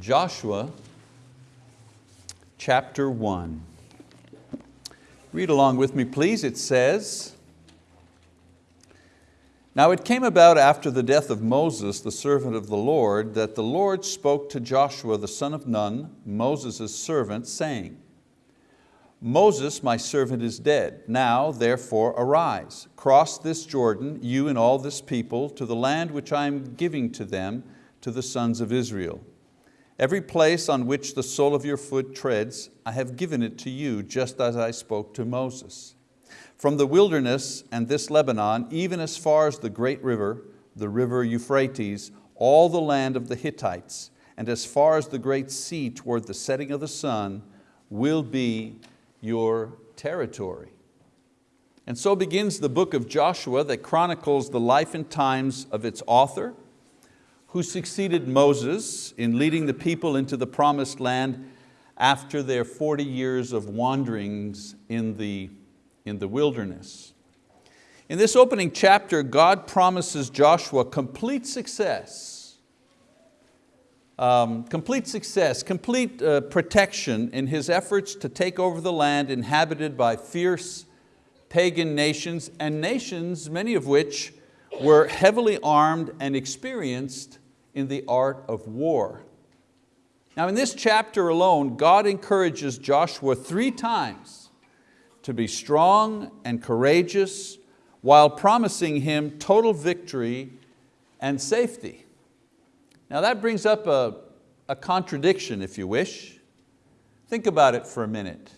Joshua chapter 1. Read along with me please, it says, Now it came about after the death of Moses, the servant of the Lord, that the Lord spoke to Joshua the son of Nun, Moses' servant, saying, Moses, my servant, is dead. Now, therefore, arise, cross this Jordan, you and all this people, to the land which I am giving to them, to the sons of Israel. Every place on which the sole of your foot treads, I have given it to you, just as I spoke to Moses. From the wilderness and this Lebanon, even as far as the great river, the river Euphrates, all the land of the Hittites, and as far as the great sea toward the setting of the sun, will be your territory. And so begins the book of Joshua that chronicles the life and times of its author, who succeeded Moses in leading the people into the promised land after their 40 years of wanderings in the, in the wilderness. In this opening chapter, God promises Joshua complete success, um, complete success, complete uh, protection in his efforts to take over the land inhabited by fierce pagan nations and nations, many of which were heavily armed and experienced in the art of war. Now in this chapter alone, God encourages Joshua three times to be strong and courageous while promising him total victory and safety. Now that brings up a, a contradiction, if you wish. Think about it for a minute.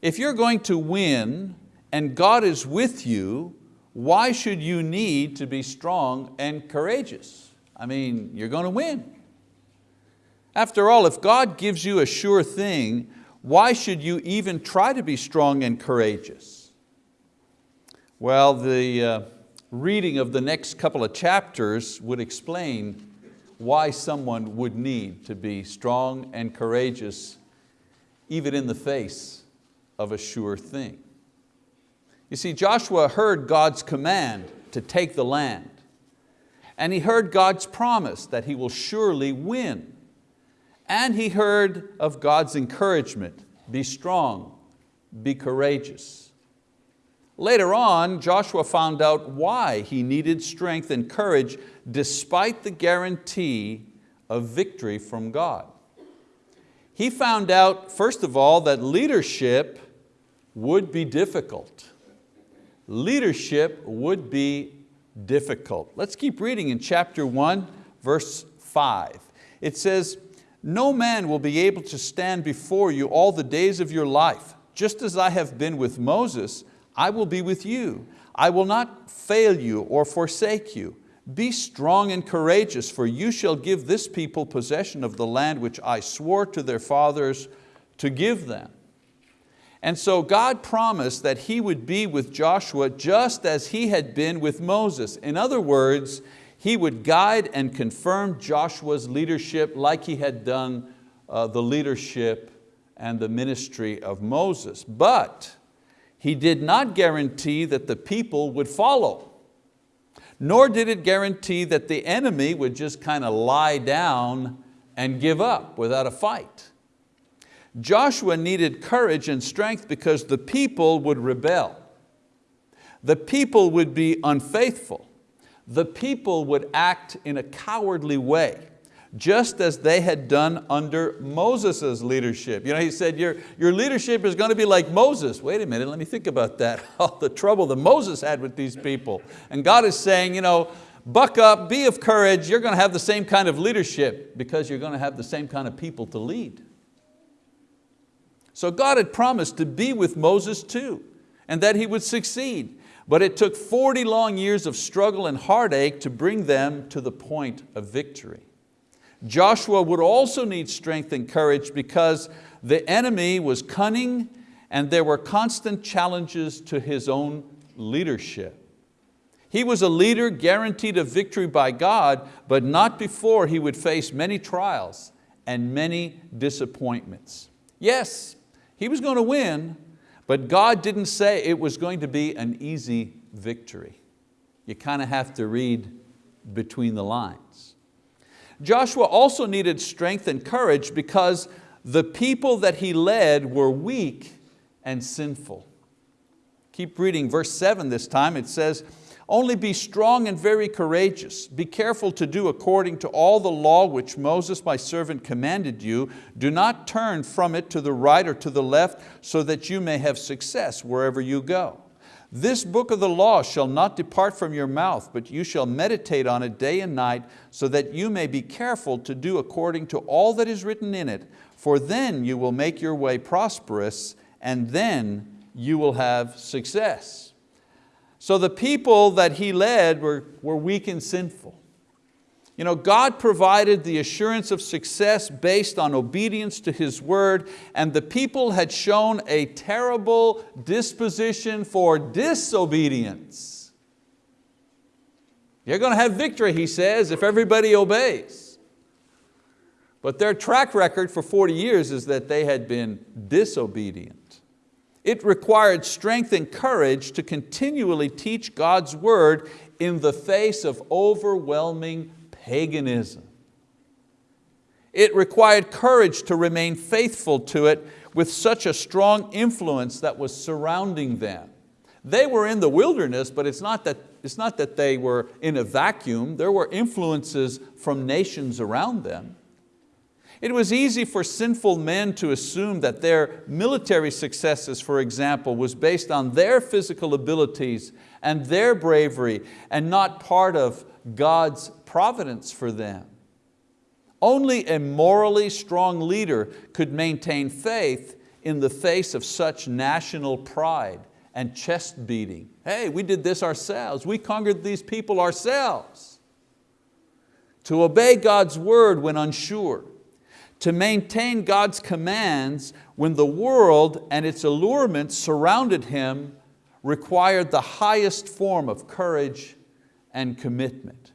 If you're going to win and God is with you, why should you need to be strong and courageous? I mean, you're going to win. After all, if God gives you a sure thing, why should you even try to be strong and courageous? Well, the uh, reading of the next couple of chapters would explain why someone would need to be strong and courageous even in the face of a sure thing. You see, Joshua heard God's command to take the land and he heard God's promise that he will surely win. And he heard of God's encouragement, be strong, be courageous. Later on, Joshua found out why he needed strength and courage despite the guarantee of victory from God. He found out, first of all, that leadership would be difficult. Leadership would be difficult. Let's keep reading in chapter one, verse five. It says, no man will be able to stand before you all the days of your life. Just as I have been with Moses, I will be with you. I will not fail you or forsake you. Be strong and courageous, for you shall give this people possession of the land which I swore to their fathers to give them. And so God promised that He would be with Joshua just as He had been with Moses. In other words, He would guide and confirm Joshua's leadership like He had done uh, the leadership and the ministry of Moses. But He did not guarantee that the people would follow, nor did it guarantee that the enemy would just kind of lie down and give up without a fight. Joshua needed courage and strength because the people would rebel. The people would be unfaithful. The people would act in a cowardly way, just as they had done under Moses' leadership. You know, he said, your, your leadership is going to be like Moses. Wait a minute, let me think about that. All the trouble that Moses had with these people. And God is saying, you know, buck up, be of courage, you're going to have the same kind of leadership because you're going to have the same kind of people to lead. So God had promised to be with Moses too, and that he would succeed. But it took 40 long years of struggle and heartache to bring them to the point of victory. Joshua would also need strength and courage because the enemy was cunning and there were constant challenges to his own leadership. He was a leader guaranteed a victory by God, but not before he would face many trials and many disappointments. Yes, he was going to win, but God didn't say it was going to be an easy victory. You kind of have to read between the lines. Joshua also needed strength and courage because the people that he led were weak and sinful. Keep reading verse seven this time, it says, only be strong and very courageous. Be careful to do according to all the law which Moses my servant commanded you. Do not turn from it to the right or to the left so that you may have success wherever you go. This book of the law shall not depart from your mouth, but you shall meditate on it day and night so that you may be careful to do according to all that is written in it, for then you will make your way prosperous and then you will have success. So the people that he led were, were weak and sinful. You know, God provided the assurance of success based on obedience to His word and the people had shown a terrible disposition for disobedience. You're going to have victory, he says, if everybody obeys. But their track record for 40 years is that they had been disobedient. It required strength and courage to continually teach God's word in the face of overwhelming paganism. It required courage to remain faithful to it with such a strong influence that was surrounding them. They were in the wilderness, but it's not that, it's not that they were in a vacuum. There were influences from nations around them. It was easy for sinful men to assume that their military successes, for example, was based on their physical abilities and their bravery and not part of God's providence for them. Only a morally strong leader could maintain faith in the face of such national pride and chest beating. Hey, we did this ourselves. We conquered these people ourselves. To obey God's word when unsure, to maintain God's commands when the world and its allurements surrounded him required the highest form of courage and commitment.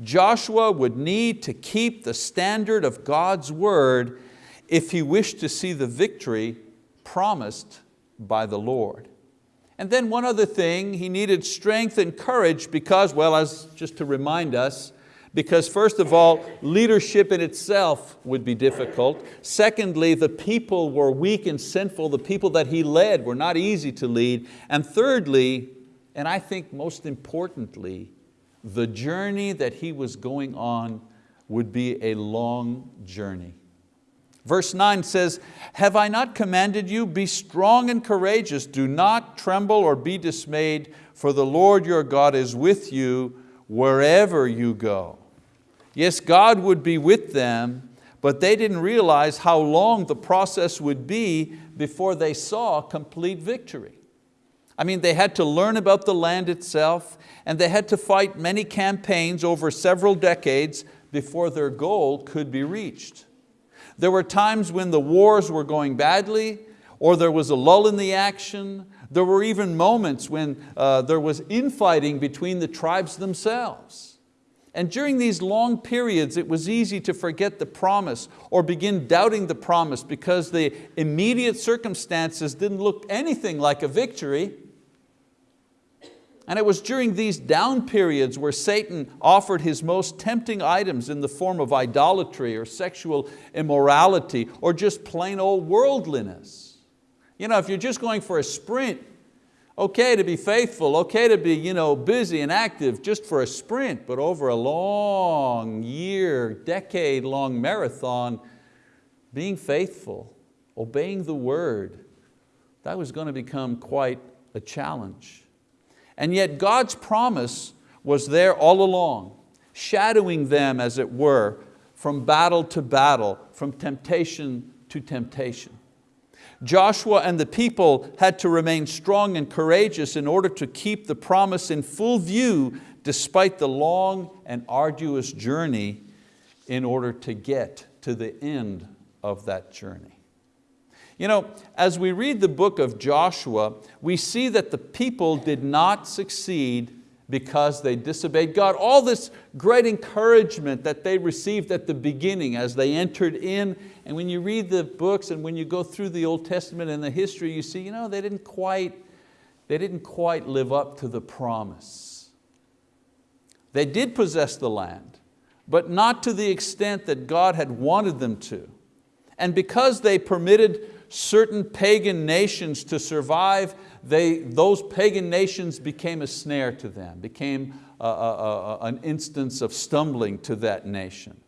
Joshua would need to keep the standard of God's word if he wished to see the victory promised by the Lord. And then one other thing, he needed strength and courage because, well, as just to remind us, because first of all, leadership in itself would be difficult. Secondly, the people were weak and sinful. The people that he led were not easy to lead. And thirdly, and I think most importantly, the journey that he was going on would be a long journey. Verse 9 says, Have I not commanded you, be strong and courageous, do not tremble or be dismayed, for the Lord your God is with you wherever you go. Yes, God would be with them, but they didn't realize how long the process would be before they saw complete victory. I mean, they had to learn about the land itself and they had to fight many campaigns over several decades before their goal could be reached. There were times when the wars were going badly or there was a lull in the action. There were even moments when uh, there was infighting between the tribes themselves. And during these long periods, it was easy to forget the promise or begin doubting the promise because the immediate circumstances didn't look anything like a victory. And it was during these down periods where Satan offered his most tempting items in the form of idolatry or sexual immorality or just plain old worldliness. You know, if you're just going for a sprint, Okay to be faithful, okay to be you know, busy and active just for a sprint, but over a long year, decade long marathon, being faithful, obeying the word, that was going to become quite a challenge. And yet God's promise was there all along, shadowing them as it were, from battle to battle, from temptation to temptation. Joshua and the people had to remain strong and courageous in order to keep the promise in full view despite the long and arduous journey in order to get to the end of that journey. You know, as we read the book of Joshua, we see that the people did not succeed because they disobeyed God. All this great encouragement that they received at the beginning as they entered in, and when you read the books and when you go through the Old Testament and the history, you see, you know, they didn't quite, they didn't quite live up to the promise. They did possess the land, but not to the extent that God had wanted them to. And because they permitted certain pagan nations to survive, they, those pagan nations became a snare to them, became a, a, a, an instance of stumbling to that nation.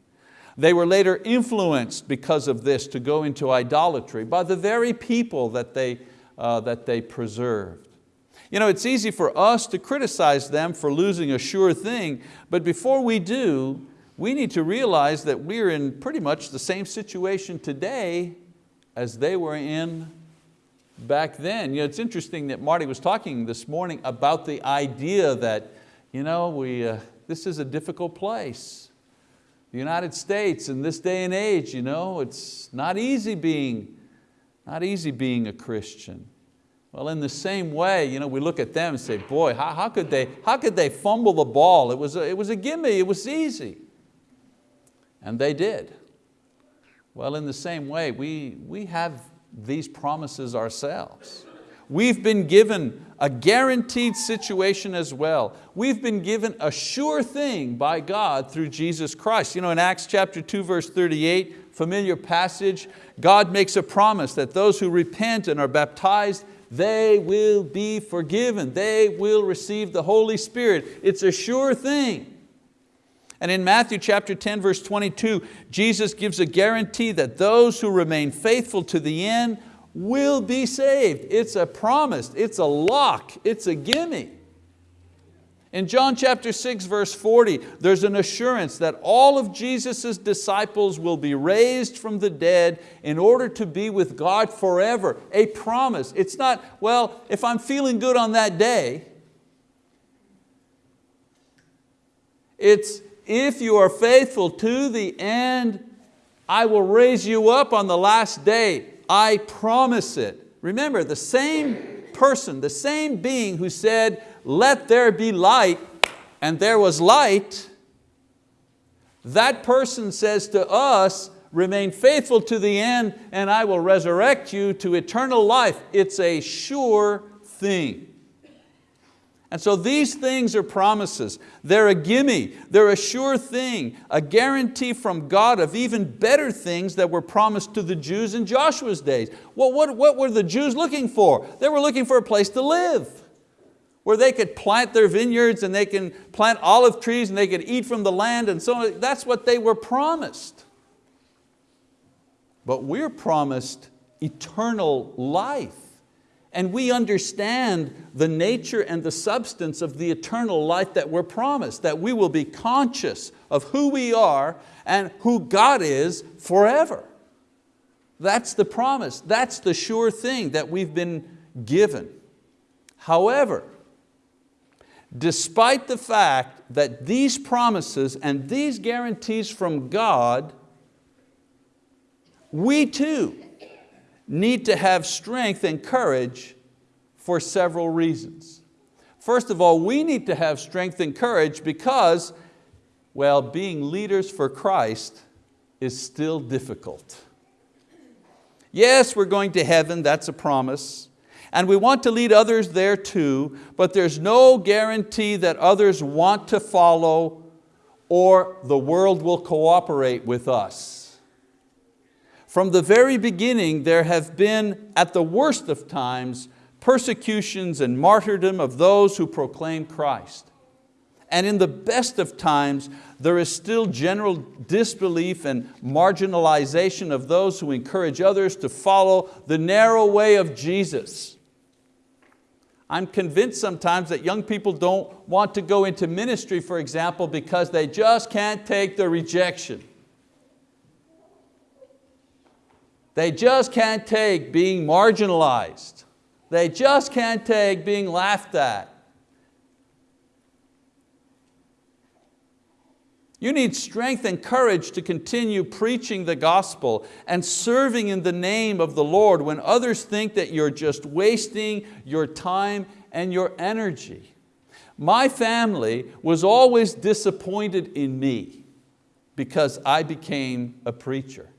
They were later influenced because of this to go into idolatry by the very people that they, uh, that they preserved. You know, it's easy for us to criticize them for losing a sure thing, but before we do, we need to realize that we're in pretty much the same situation today as they were in back then. You know, it's interesting that Marty was talking this morning about the idea that you know, we, uh, this is a difficult place. The United States in this day and age, you know, it's not easy being, not easy being a Christian. Well, in the same way, you know, we look at them and say, boy, how, how, could, they, how could they fumble the ball? It was, a, it was a gimme, it was easy. And they did. Well, in the same way, we, we have these promises ourselves. We've been given a guaranteed situation as well. We've been given a sure thing by God through Jesus Christ. You know, in Acts chapter 2, verse 38, familiar passage, God makes a promise that those who repent and are baptized, they will be forgiven. They will receive the Holy Spirit. It's a sure thing. And in Matthew chapter 10, verse 22, Jesus gives a guarantee that those who remain faithful to the end will be saved. It's a promise, it's a lock, it's a gimme. In John chapter 6 verse 40, there's an assurance that all of Jesus' disciples will be raised from the dead in order to be with God forever, a promise. It's not, well, if I'm feeling good on that day, it's if you are faithful to the end, I will raise you up on the last day. I promise it. Remember, the same person, the same being who said, let there be light, and there was light, that person says to us, remain faithful to the end and I will resurrect you to eternal life. It's a sure thing. And so these things are promises. They're a gimme, they're a sure thing, a guarantee from God of even better things that were promised to the Jews in Joshua's days. Well, what, what were the Jews looking for? They were looking for a place to live where they could plant their vineyards and they can plant olive trees and they could eat from the land and so on. That's what they were promised. But we're promised eternal life and we understand the nature and the substance of the eternal life that we're promised, that we will be conscious of who we are and who God is forever. That's the promise, that's the sure thing that we've been given. However, despite the fact that these promises and these guarantees from God, we too need to have strength and courage for several reasons. First of all, we need to have strength and courage because, well, being leaders for Christ is still difficult. Yes, we're going to heaven, that's a promise. And we want to lead others there too, but there's no guarantee that others want to follow or the world will cooperate with us. From the very beginning, there have been, at the worst of times, persecutions and martyrdom of those who proclaim Christ. And in the best of times, there is still general disbelief and marginalization of those who encourage others to follow the narrow way of Jesus. I'm convinced sometimes that young people don't want to go into ministry, for example, because they just can't take the rejection. They just can't take being marginalized. They just can't take being laughed at. You need strength and courage to continue preaching the gospel and serving in the name of the Lord when others think that you're just wasting your time and your energy. My family was always disappointed in me because I became a preacher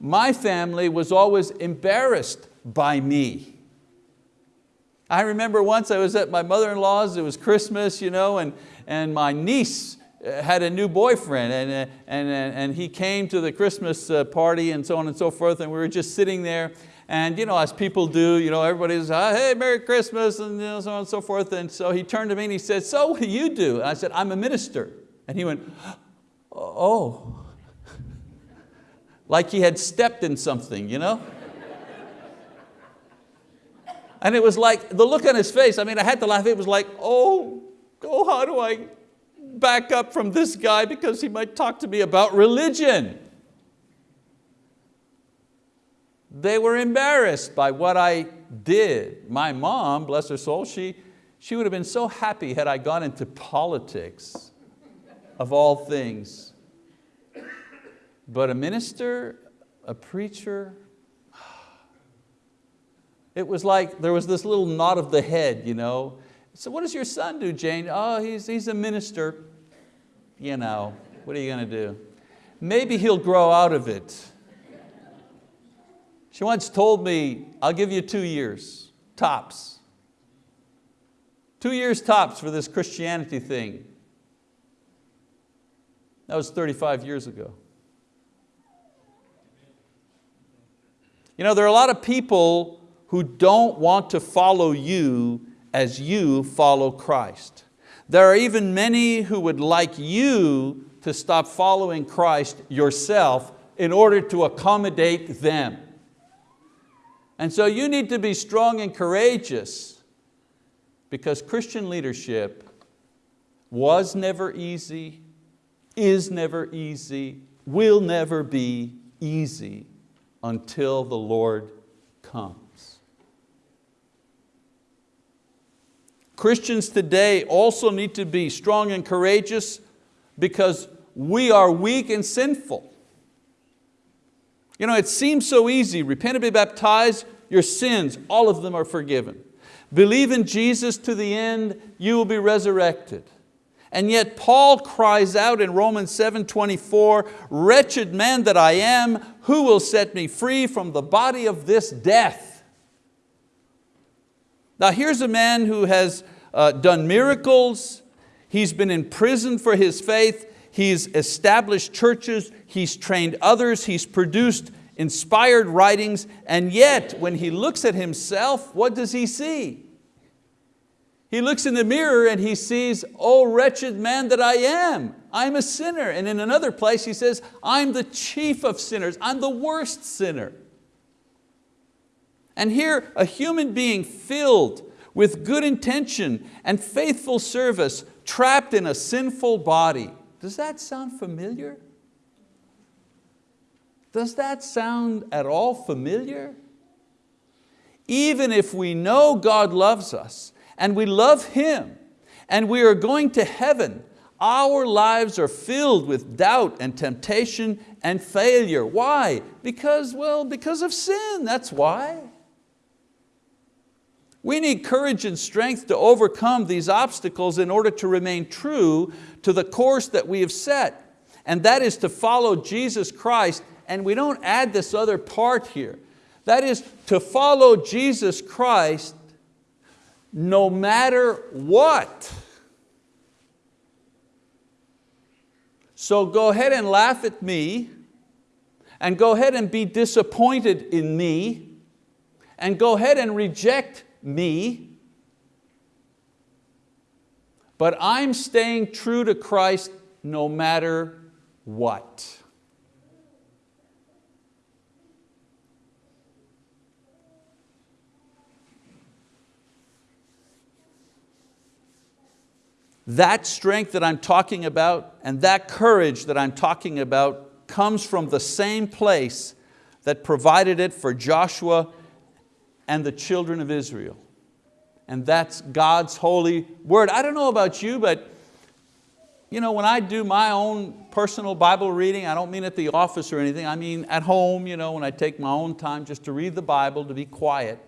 my family was always embarrassed by me. I remember once I was at my mother-in-law's, it was Christmas, you know, and, and my niece uh, had a new boyfriend and, uh, and, uh, and he came to the Christmas party and so on and so forth and we were just sitting there and you know, as people do, you know, everybody's, oh, ah, hey, Merry Christmas, and you know, so on and so forth. And so he turned to me and he said, so what do you do? And I said, I'm a minister. And he went, oh. Like he had stepped in something, you know? and it was like, the look on his face, I mean, I had to laugh. It was like, oh, oh, how do I back up from this guy because he might talk to me about religion. They were embarrassed by what I did. My mom, bless her soul, she, she would have been so happy had I gone into politics of all things. But a minister, a preacher, it was like there was this little nod of the head, you know. So what does your son do, Jane? Oh, he's, he's a minister. You know, what are you going to do? Maybe he'll grow out of it. She once told me, I'll give you two years, tops. Two years tops for this Christianity thing. That was 35 years ago. You know, there are a lot of people who don't want to follow you as you follow Christ. There are even many who would like you to stop following Christ yourself in order to accommodate them. And so you need to be strong and courageous because Christian leadership was never easy, is never easy, will never be easy until the Lord comes. Christians today also need to be strong and courageous because we are weak and sinful. You know, it seems so easy. Repent and be baptized, your sins, all of them are forgiven. Believe in Jesus to the end, you will be resurrected. And yet Paul cries out in Romans 7, 24, wretched man that I am, who will set me free from the body of this death? Now here's a man who has uh, done miracles, he's been in prison for his faith, he's established churches, he's trained others, he's produced inspired writings, and yet when he looks at himself, what does he see? He looks in the mirror and he sees, oh wretched man that I am, I'm a sinner. And in another place he says, I'm the chief of sinners, I'm the worst sinner. And here a human being filled with good intention and faithful service, trapped in a sinful body, does that sound familiar? Does that sound at all familiar? Even if we know God loves us and we love Him and we are going to heaven, our lives are filled with doubt and temptation and failure. Why? Because, well, because of sin, that's why. We need courage and strength to overcome these obstacles in order to remain true to the course that we have set. And that is to follow Jesus Christ and we don't add this other part here. That is to follow Jesus Christ no matter what. So go ahead and laugh at me and go ahead and be disappointed in me and go ahead and reject me, but I'm staying true to Christ no matter what. That strength that I'm talking about and that courage that I'm talking about comes from the same place that provided it for Joshua and the children of Israel. And that's God's holy word. I don't know about you, but you know, when I do my own personal Bible reading, I don't mean at the office or anything, I mean at home, you know, when I take my own time just to read the Bible, to be quiet,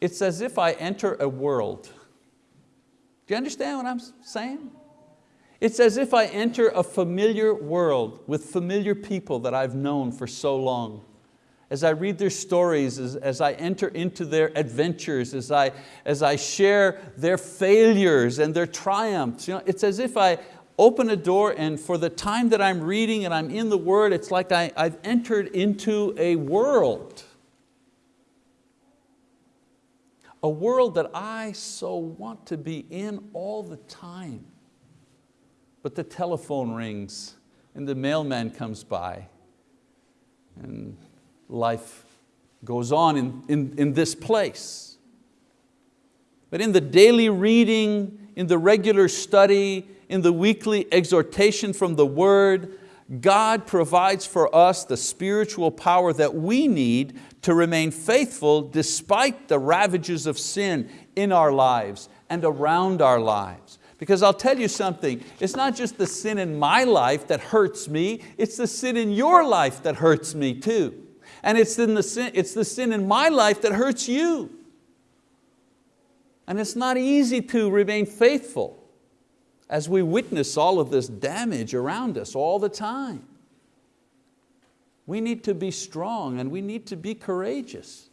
it's as if I enter a world. Do you understand what I'm saying? It's as if I enter a familiar world with familiar people that I've known for so long. as I read their stories, as, as I enter into their adventures, as I, as I share their failures and their triumphs. You know, it's as if I open a door and for the time that I'm reading and I'm in the Word, it's like I, I've entered into a world. A world that I so want to be in all the time. But the telephone rings and the mailman comes by and life goes on in, in, in this place. But in the daily reading, in the regular study, in the weekly exhortation from the word, God provides for us the spiritual power that we need to remain faithful despite the ravages of sin in our lives and around our lives. Because I'll tell you something, it's not just the sin in my life that hurts me, it's the sin in your life that hurts me too. And it's, in the sin, it's the sin in my life that hurts you. And it's not easy to remain faithful as we witness all of this damage around us all the time. We need to be strong and we need to be courageous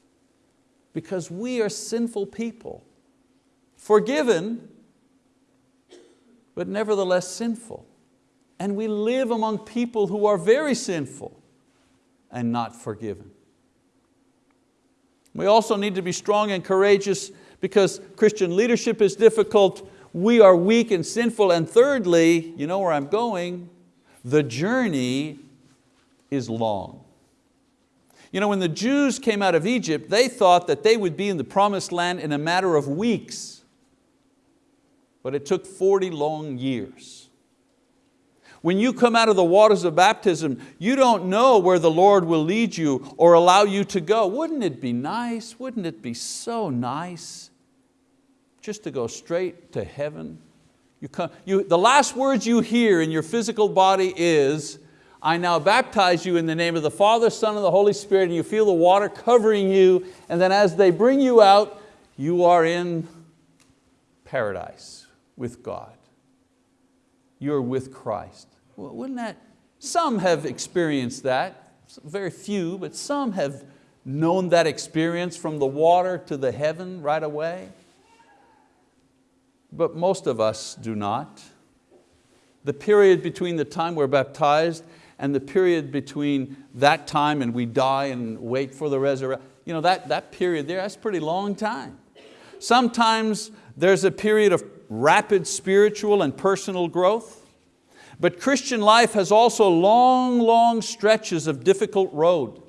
because we are sinful people, forgiven, but nevertheless sinful. And we live among people who are very sinful and not forgiven. We also need to be strong and courageous because Christian leadership is difficult, we are weak and sinful, and thirdly, you know where I'm going, the journey is long. You know, when the Jews came out of Egypt, they thought that they would be in the promised land in a matter of weeks, but it took 40 long years. When you come out of the waters of baptism, you don't know where the Lord will lead you or allow you to go. Wouldn't it be nice? Wouldn't it be so nice just to go straight to heaven? You come, you, the last words you hear in your physical body is, I now baptize you in the name of the Father, Son, and the Holy Spirit, and you feel the water covering you, and then as they bring you out, you are in paradise with God. You're with Christ. Well, wouldn't that, some have experienced that, very few, but some have known that experience from the water to the heaven right away. But most of us do not. The period between the time we're baptized and the period between that time and we die and wait for the resurrection, you know, that, that period there, that's a pretty long time. Sometimes there's a period of rapid spiritual and personal growth. But Christian life has also long, long stretches of difficult road,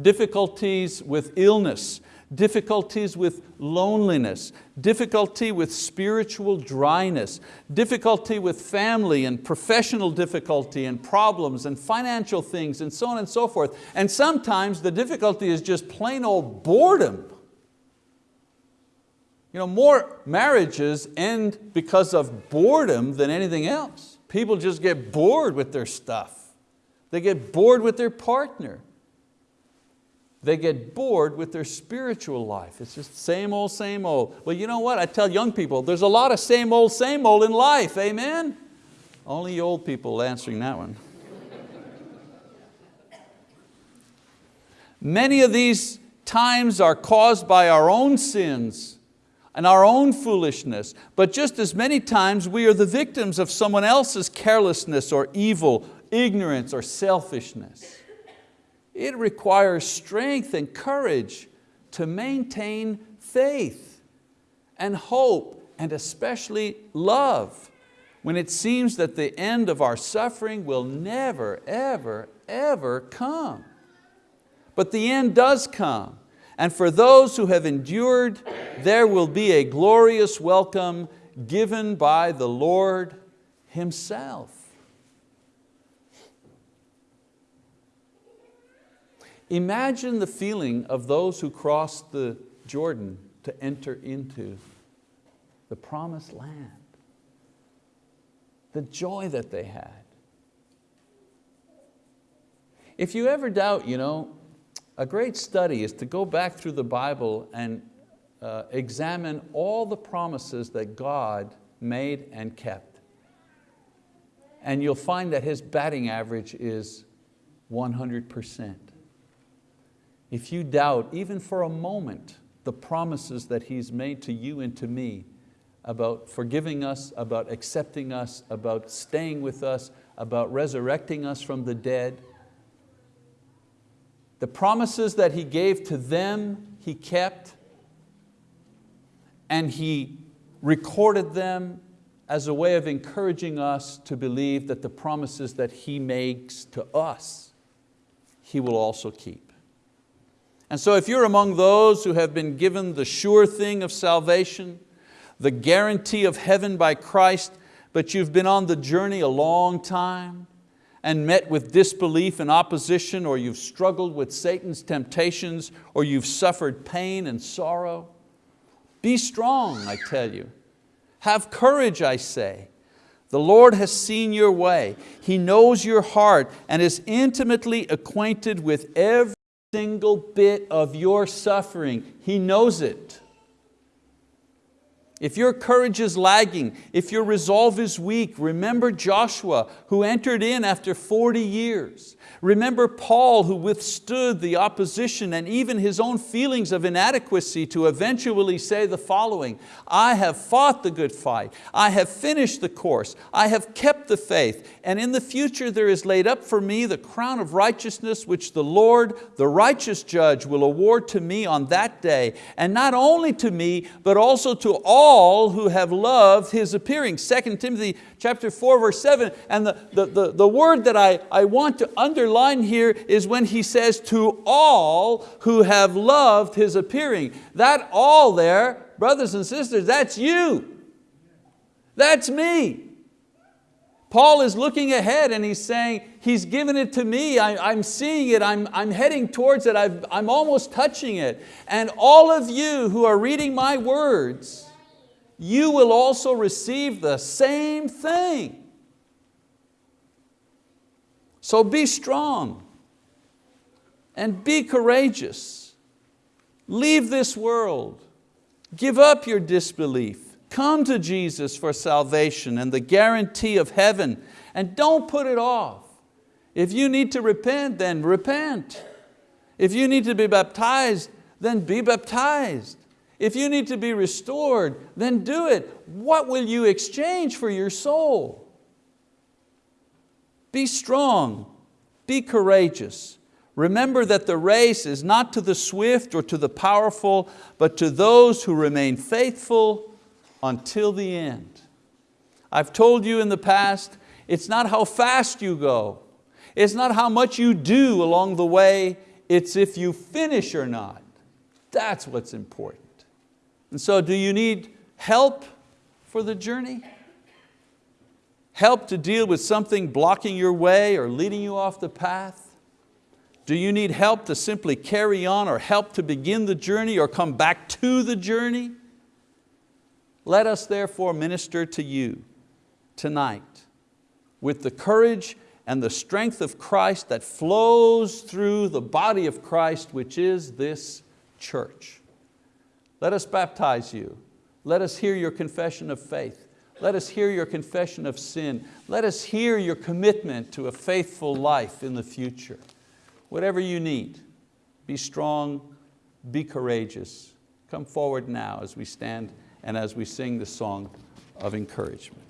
difficulties with illness, difficulties with loneliness, difficulty with spiritual dryness, difficulty with family and professional difficulty and problems and financial things and so on and so forth. And sometimes the difficulty is just plain old boredom. You know, more marriages end because of boredom than anything else. People just get bored with their stuff. They get bored with their partner. They get bored with their spiritual life. It's just same old, same old. Well, you know what? I tell young people, there's a lot of same old, same old in life, amen? Only old people answering that one. Many of these times are caused by our own sins and our own foolishness, but just as many times we are the victims of someone else's carelessness or evil, ignorance or selfishness. It requires strength and courage to maintain faith and hope and especially love when it seems that the end of our suffering will never, ever, ever come. But the end does come and for those who have endured, there will be a glorious welcome given by the Lord Himself. Imagine the feeling of those who crossed the Jordan to enter into the promised land. The joy that they had. If you ever doubt, you know, a great study is to go back through the Bible and uh, examine all the promises that God made and kept. And you'll find that His batting average is 100%. If you doubt, even for a moment, the promises that He's made to you and to me about forgiving us, about accepting us, about staying with us, about resurrecting us from the dead, the promises that He gave to them, He kept, and He recorded them as a way of encouraging us to believe that the promises that He makes to us, He will also keep. And so if you're among those who have been given the sure thing of salvation, the guarantee of heaven by Christ, but you've been on the journey a long time and met with disbelief and opposition, or you've struggled with Satan's temptations, or you've suffered pain and sorrow, be strong, I tell you. Have courage, I say. The Lord has seen your way. He knows your heart and is intimately acquainted with every single bit of your suffering. He knows it. If your courage is lagging, if your resolve is weak, remember Joshua who entered in after 40 years. Remember Paul who withstood the opposition and even his own feelings of inadequacy to eventually say the following, I have fought the good fight, I have finished the course, I have kept the faith, and in the future there is laid up for me the crown of righteousness which the Lord, the righteous judge, will award to me on that day, and not only to me, but also to all who have loved His appearing. 2 Timothy chapter 4, verse 7, and the, the, the, the word that I, I want to underline here is when he says, to all who have loved His appearing. That all there, brothers and sisters, that's you. That's me. Paul is looking ahead and he's saying, He's given it to me, I, am seeing it, I'm, I'm heading towards it, i I'm almost touching it. And all of you who are reading my words, you will also receive the same thing. So be strong and be courageous. Leave this world. Give up your disbelief. Come to Jesus for salvation and the guarantee of heaven and don't put it off. If you need to repent, then repent. If you need to be baptized, then be baptized. If you need to be restored, then do it. What will you exchange for your soul? Be strong, be courageous. Remember that the race is not to the swift or to the powerful, but to those who remain faithful until the end. I've told you in the past, it's not how fast you go. It's not how much you do along the way, it's if you finish or not. That's what's important. And so do you need help for the journey? Help to deal with something blocking your way or leading you off the path? Do you need help to simply carry on or help to begin the journey or come back to the journey? Let us therefore minister to you tonight with the courage and the strength of Christ that flows through the body of Christ, which is this church. Let us baptize you. Let us hear your confession of faith. Let us hear your confession of sin. Let us hear your commitment to a faithful life in the future. Whatever you need, be strong, be courageous. Come forward now as we stand and as we sing the song of encouragement.